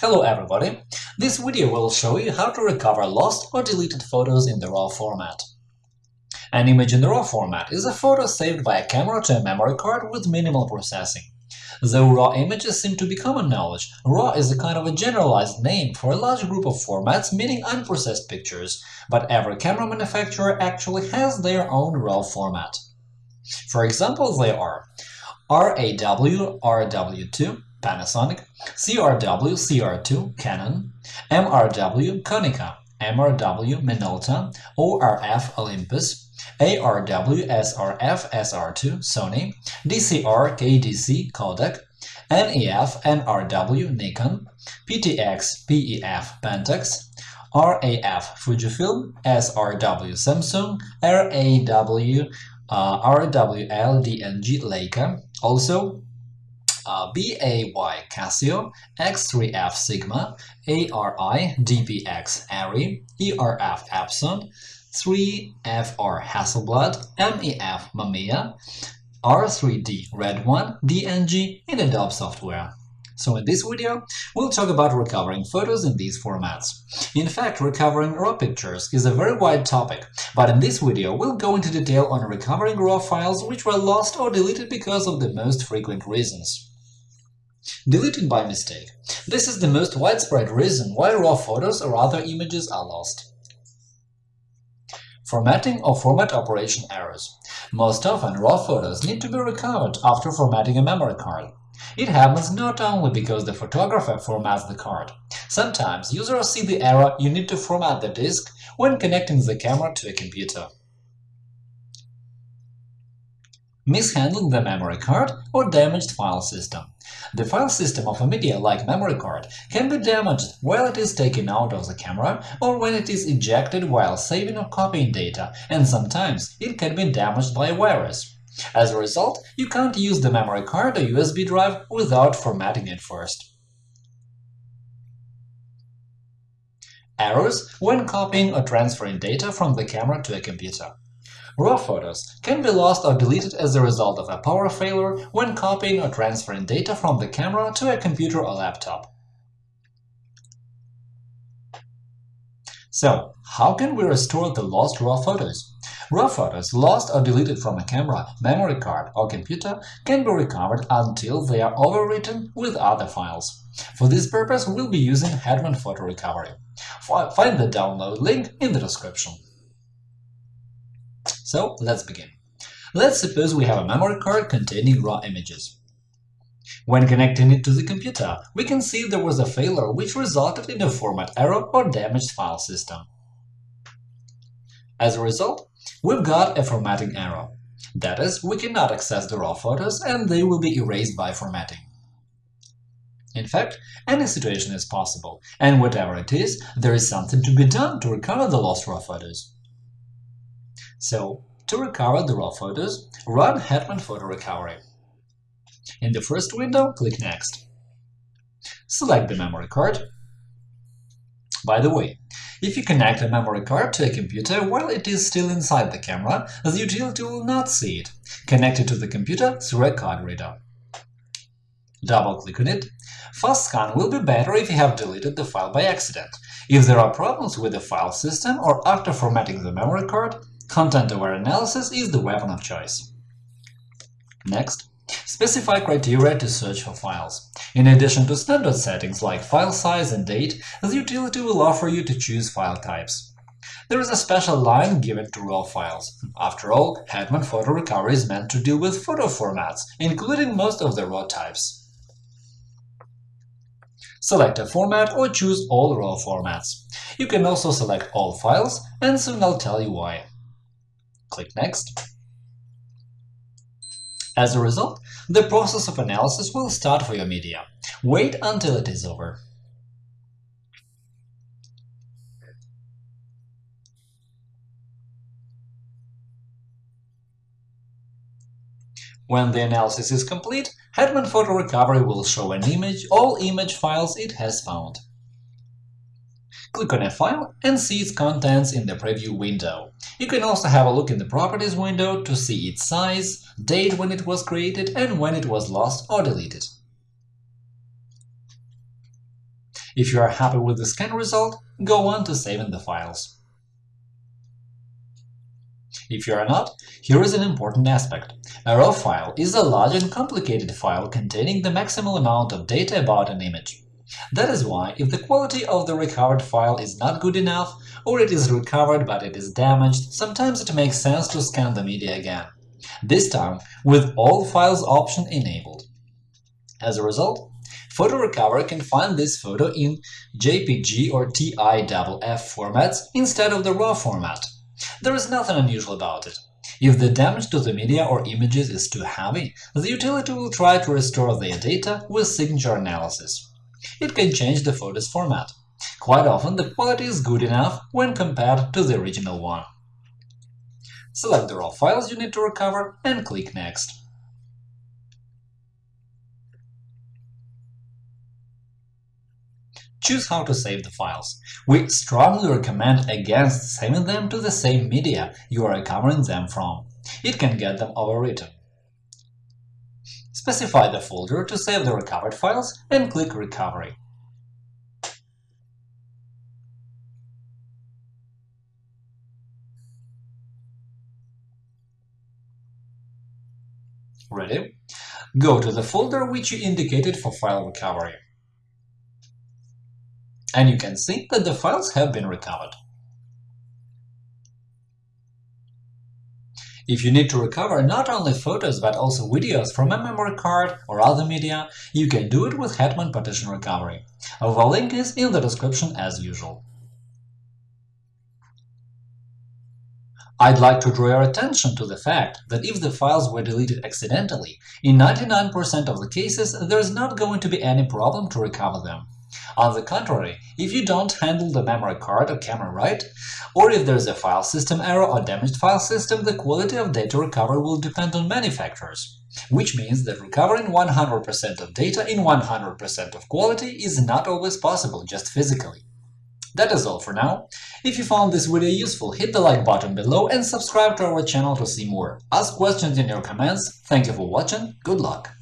Hello everybody! This video will show you how to recover lost or deleted photos in the RAW format. An image in the RAW format is a photo saved by a camera to a memory card with minimal processing. Though RAW images seem to be common knowledge, RAW is a kind of a generalized name for a large group of formats meaning unprocessed pictures, but every camera manufacturer actually has their own RAW format. For example, they are RAW RW2 Panasonic, CRW CR2 Canon, MRW Konica, MRW Minolta, ORF Olympus, ARW SRF SR2 Sony, DCR KDC Kodak, NEF NRW Nikon, PTX PEF Pentax, RAF Fujifilm, SRW Samsung, RAW uh, RWL DNG Leica, also uh, BAY Casio, X3F Sigma, ARI DPX Arri, ERF Epson, 3FR Hasselblad, MEF Mamiya, R3D Red One, DNG in Adobe software. So in this video, we'll talk about recovering photos in these formats. In fact, recovering RAW pictures is a very wide topic, but in this video we'll go into detail on recovering RAW files which were lost or deleted because of the most frequent reasons. Deleted by mistake. This is the most widespread reason why RAW photos or other images are lost. Formatting or format operation errors. Most often, RAW photos need to be recovered after formatting a memory card. It happens not only because the photographer formats the card. Sometimes users see the error you need to format the disk when connecting the camera to a computer. Mishandling the memory card or damaged file system. The file system of a media like memory card can be damaged while it is taken out of the camera or when it is ejected while saving or copying data, and sometimes it can be damaged by a virus. As a result, you can't use the memory card or USB drive without formatting it first. Errors when copying or transferring data from the camera to a computer. RAW photos can be lost or deleted as a result of a power failure when copying or transferring data from the camera to a computer or laptop. So, how can we restore the lost RAW photos? RAW photos lost or deleted from a camera, memory card or computer can be recovered until they are overwritten with other files. For this purpose, we'll be using Hetman Photo Recovery. Find the download link in the description. So, let's begin. Let's suppose we have a memory card containing RAW images. When connecting it to the computer, we can see there was a failure which resulted in a format error or damaged file system. As a result, we've got a formatting error. That is, we cannot access the raw photos and they will be erased by formatting. In fact, any situation is possible, and whatever it is, there is something to be done to recover the lost raw photos. So, to recover the raw photos, run Hetman Photo Recovery. In the first window, click Next. Select the memory card. By the way, if you connect a memory card to a computer while it is still inside the camera, the utility will not see it. Connect it to the computer through a card reader. Double-click on it. Fast scan will be better if you have deleted the file by accident. If there are problems with the file system or after formatting the memory card, content-aware analysis is the weapon of choice. Next, specify criteria to search for files. In addition to standard settings like file size and date, the utility will offer you to choose file types. There is a special line given to RAW files. After all, Hetman Photo Recovery is meant to deal with photo formats, including most of the RAW types. Select a format or choose all RAW formats. You can also select all files, and soon I'll tell you why. Click Next. As a result, the process of analysis will start for your media. Wait until it is over. When the analysis is complete, Hetman Photo Recovery will show an image all image files it has found. Click on a file and see its contents in the preview window. You can also have a look in the Properties window to see its size, date when it was created, and when it was lost or deleted. If you are happy with the scan result, go on to saving the files. If you are not, here is an important aspect. A RAW file is a large and complicated file containing the maximal amount of data about an image. That is why, if the quality of the recovered file is not good enough, or it is recovered but it is damaged, sometimes it makes sense to scan the media again, this time with All Files option enabled. As a result, Photo Recover can find this photo in JPG or TIFF formats instead of the RAW format. There is nothing unusual about it. If the damage to the media or images is too heavy, the utility will try to restore their data with signature analysis. It can change the photo's format. Quite often the quality is good enough when compared to the original one. Select the raw files you need to recover and click Next. Choose how to save the files. We strongly recommend against saving them to the same media you are recovering them from. It can get them overwritten. Specify the folder to save the recovered files and click Recovery. Ready? Go to the folder which you indicated for file recovery and you can see that the files have been recovered. If you need to recover not only photos but also videos from a memory card or other media, you can do it with Hetman Partition Recovery. The link is in the description as usual. I'd like to draw your attention to the fact that if the files were deleted accidentally, in 99% of the cases there's not going to be any problem to recover them. On the contrary, if you don't handle the memory card or camera right, or if there's a file system error or damaged file system, the quality of data recovery will depend on many factors, which means that recovering 100% of data in 100% of quality is not always possible just physically. That is all for now. If you found this video useful, hit the like button below and subscribe to our channel to see more. Ask questions in your comments. Thank you for watching. Good luck!